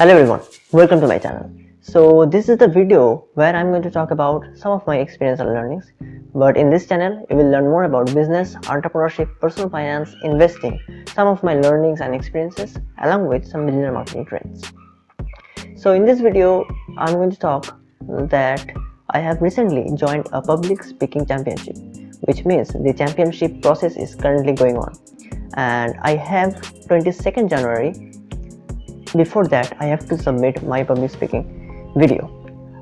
Hello everyone, welcome to my channel. So this is the video where I'm going to talk about some of my experience and learnings. But in this channel, you will learn more about business, entrepreneurship, personal finance, investing, some of my learnings and experiences along with some digital marketing trends. So in this video, I'm going to talk that I have recently joined a public speaking championship, which means the championship process is currently going on. And I have 22nd January. Before that, I have to submit my public speaking video.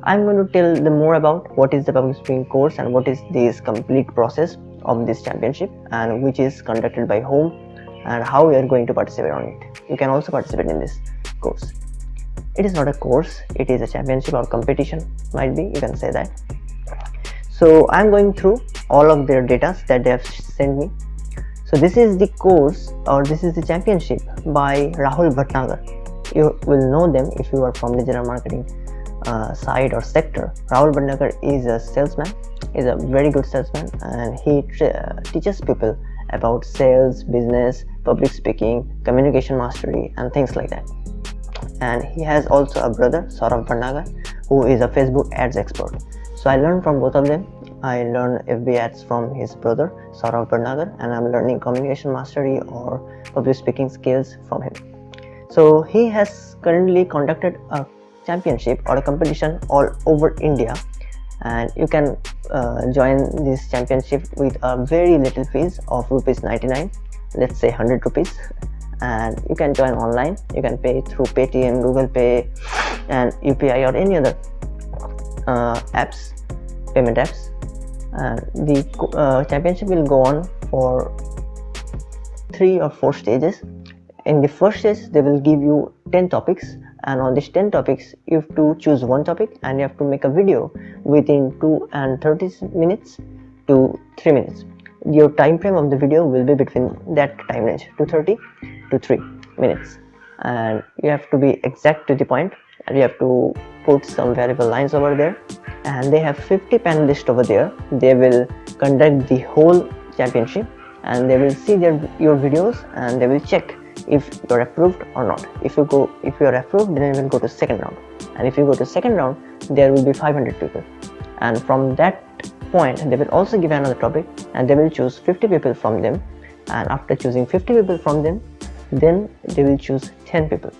I'm going to tell them more about what is the public speaking course and what is this complete process of this championship and which is conducted by whom and how we are going to participate on it. You can also participate in this course it is not a course it is a championship or competition might be you can say that so i'm going through all of their data that they have sent me so this is the course or this is the championship by rahul bhatnagar you will know them if you are from digital marketing uh, side or sector rahul bhatnagar is a salesman is a very good salesman and he uh, teaches people about sales business public speaking communication mastery and things like that and he has also a brother Saurav Bhatnagar who is a Facebook ads expert. So I learned from both of them. I learned FB ads from his brother Saurav Bhatnagar and I'm learning communication mastery or public speaking skills from him. So he has currently conducted a championship or a competition all over India. And you can uh, join this championship with a very little fees of rupees 99 let's say 100 rupees. And you can join online. You can pay through paytm google pay and upi or any other uh, apps payment apps. And the uh, championship will go on for three or four stages in the first stage they will give you 10 topics and on these 10 topics you have to choose one topic and you have to make a video within 2 and 30 minutes to 3 minutes. Your time frame of the video will be between that time range 230 to 3 minutes. And you have to be exact to the point and you have to put some variable lines over there. And they have 50 panelists over there. They will conduct the whole championship and they will see their your videos and they will check if you're approved or not. If you go if you are approved then you will go to second round. And if you go to second round there will be 500 people. And from that point they will also give another topic and they will choose 50 people from them. And after choosing 50 people from them then they will choose 10 people.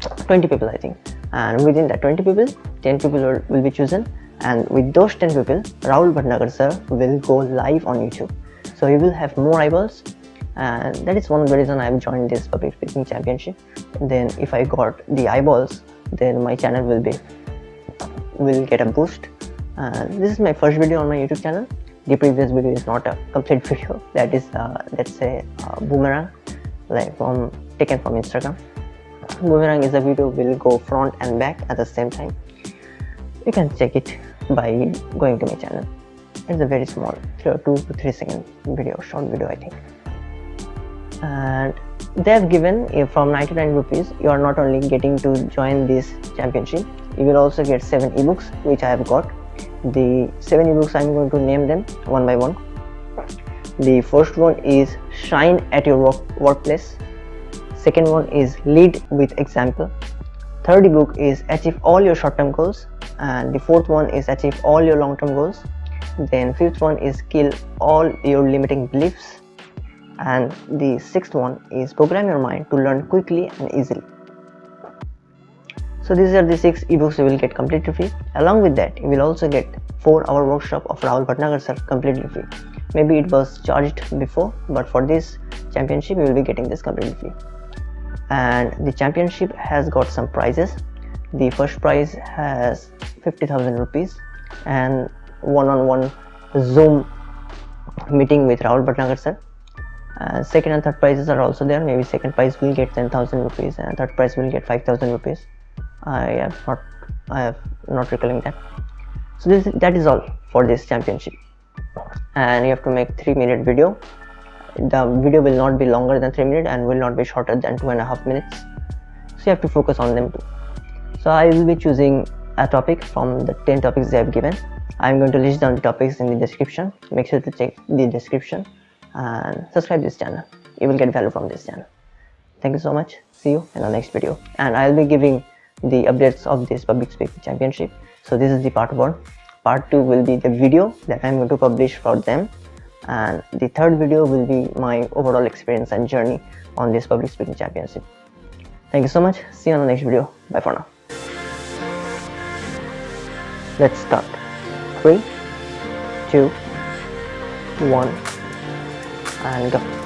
20 people i think. And within that 20 people 10 people will be chosen. And with those 10 people rahul bhatnagar sir will go live on youtube. So he will have more eyeballs and that is one of the reason i've joined this public speaking championship. Then if i got the eyeballs then my channel will be will get a boost. And this is my first video on my youtube channel. The previous video is not a complete video. That is uh, let's say boomerang like from taken from instagram. Boomerang is a video will go front and back at the same time. You can check it by going to my channel. It's a very small two to three second video short video i think and they have given from 99 rupees you are not only getting to join this championship you will also get seven ebooks which i have got. The seven ebooks i'm going to name them one by one. The first one is shine at your work, workplace. Second one is lead with example. Third book is achieve all your short-term goals. And the fourth one is achieve all your long-term goals. Then fifth one is kill all your limiting beliefs and the sixth one is program your mind to learn quickly and easily. So these are the six ebooks you will get completely free. Along with that you will also get four hour workshop of rahul bhatnagar sir completely free. Maybe it was charged before but for this championship you will be getting this completely free. And the championship has got some prizes. The first prize has 50,000 rupees and one-on-one -on -one zoom meeting with Rahul Bhatnagar sir and second and third prizes are also there. Maybe second prize will get 10,000 rupees and third prize will get 5,000 rupees. I have not I have not recalling that. So this that is all for this championship. And you have to make three minute video. The video will not be longer than three minutes and will not be shorter than two and a half minutes. So you have to focus on them too. So i will be choosing a topic from the 10 topics they have given. I'm going to list down the topics in the description. Make sure to check the description and subscribe this channel. You will get value from this channel. Thank you so much. See you in the next video. And i'll be giving the updates of this public speaking championship. So this is the part one. Part two will be the video that i'm going to publish for them. And the third video will be my overall experience and journey on this public speaking championship. Thank you so much. See you on the next video. Bye for now. Let's start. Three two one and go